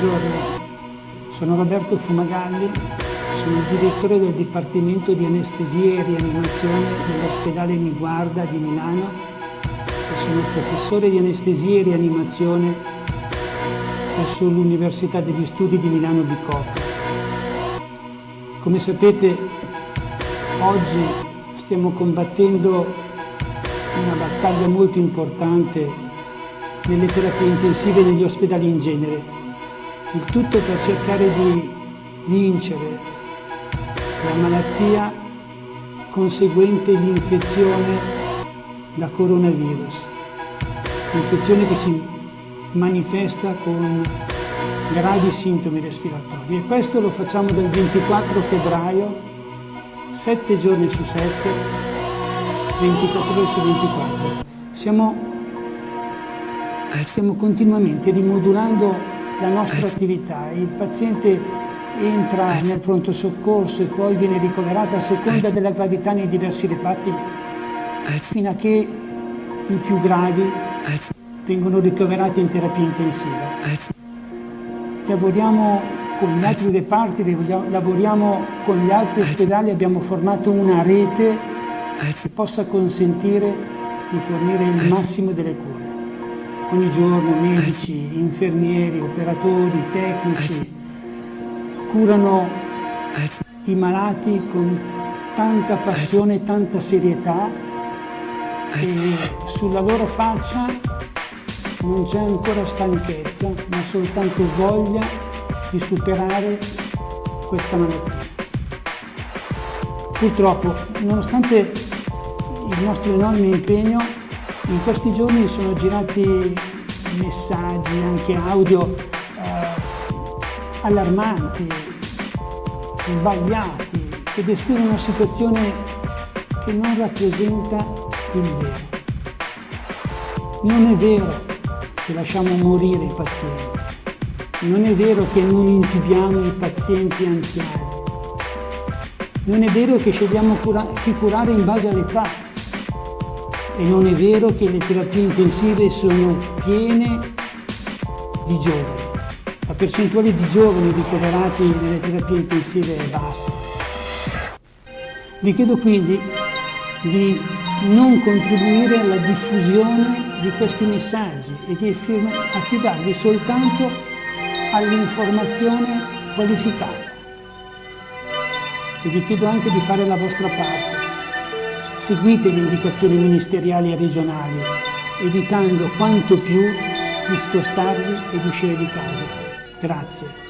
Buongiorno, sono Roberto Fumagalli, sono il direttore del Dipartimento di Anestesia e Rianimazione dell'ospedale Niguarda di Milano e sono professore di anestesia e rianimazione presso l'Università degli Studi di Milano Bicocca. Come sapete, oggi stiamo combattendo una battaglia molto importante nelle terapie intensive negli ospedali in genere il tutto per cercare di vincere la malattia conseguente l'infezione da coronavirus, infezione che si manifesta con gravi sintomi respiratori e questo lo facciamo dal 24 febbraio, 7 giorni su 7, 24 ore su 24. Siamo, stiamo continuamente rimodulando la nostra attività. Il paziente entra nel pronto soccorso e poi viene ricoverato a seconda della gravità nei diversi reparti fino a che i più gravi vengono ricoverati in terapia intensiva. Lavoriamo con gli altri reparti, lavoriamo con gli altri ospedali, abbiamo formato una rete che possa consentire di fornire il massimo delle cure ogni giorno medici, infermieri, operatori, tecnici curano i malati con tanta passione e tanta serietà e sulla loro faccia non c'è ancora stanchezza ma soltanto voglia di superare questa malattia. Purtroppo, nonostante il nostro enorme impegno, in questi giorni sono girati messaggi, anche audio, eh, allarmanti, sbagliati, che descrivono una situazione che non rappresenta il vero. Non è vero che lasciamo morire i pazienti, non è vero che non intubiamo i pazienti anziani, non è vero che scegliamo cura chi curare in base all'età, e non è vero che le terapie intensive sono piene di giovani. La percentuale di giovani ricoverati nelle terapie intensive è bassa. Vi chiedo quindi di non contribuire alla diffusione di questi messaggi e di affidarli soltanto all'informazione qualificata. E vi chiedo anche di fare la vostra parte seguite le indicazioni ministeriali e regionali, evitando quanto più di spostarvi ed uscire di casa. Grazie.